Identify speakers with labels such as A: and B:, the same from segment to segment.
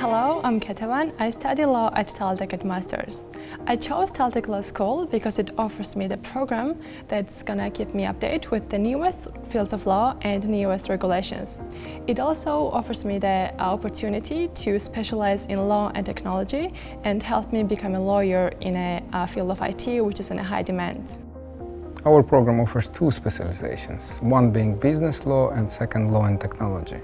A: Hello, I'm Ketevan. I study law at Taltech at Masters. I chose Taltech Law School because it offers me the program that's gonna keep me updated with the newest fields of law and newest regulations. It also offers me the opportunity to specialize in law and technology and help me become a lawyer in a, a field of IT which is in a high demand.
B: Our program offers two specializations, one being business law and second law and technology.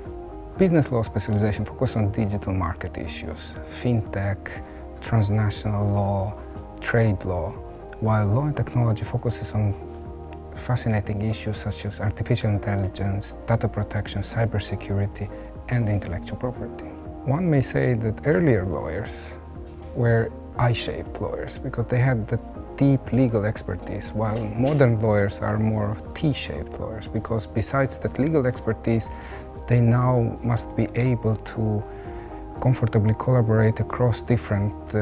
B: Business law specialization focuses on digital market issues, fintech, transnational law, trade law, while law and technology focuses on fascinating issues such as artificial intelligence, data protection, cybersecurity, and intellectual property. One may say that earlier lawyers were I-shaped lawyers because they had the deep legal expertise, while modern lawyers are more T-shaped lawyers because besides that legal expertise, they now must be able to comfortably collaborate across different uh,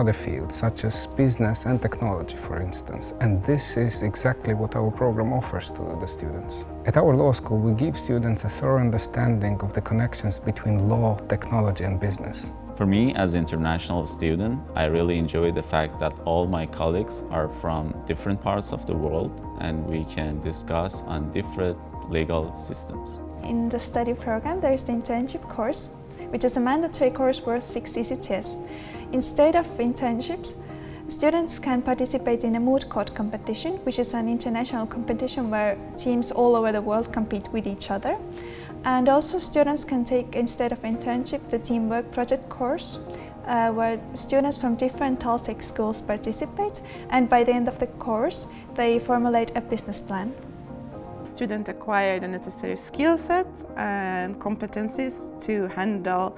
B: other fields, such as business and technology, for instance. And this is exactly what our program offers to the students. At our law school, we give students a thorough understanding of the connections between law, technology and business.
C: For me, as an international student, I really enjoy the fact that all my colleagues are from different parts of the world and we can discuss on different legal systems.
D: In the study program, there is the internship course, which is a mandatory course worth six ECTS. Instead of internships, students can participate in a moot court competition, which is an international competition where teams all over the world compete with each other. And also students can take, instead of internship, the teamwork project course, uh, where students from different Taltech schools participate and by the end of the course they formulate a business plan.
E: Students acquire the necessary skill set and competencies to handle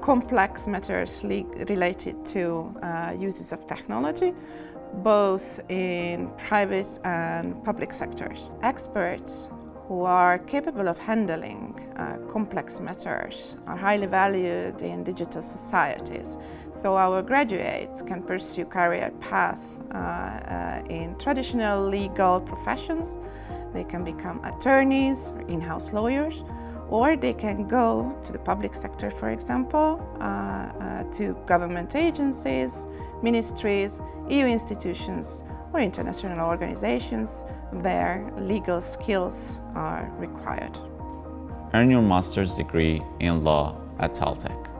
E: complex matters related to uh, uses of technology, both in private and public sectors. Experts who are capable of handling uh, complex matters are highly valued in digital societies. So our graduates can pursue career paths uh, uh, in traditional legal professions they can become attorneys or in-house lawyers, or they can go to the public sector, for example, uh, uh, to government agencies, ministries, EU institutions, or international organizations where legal skills are required.
C: Earn your master's degree in law at Taltech.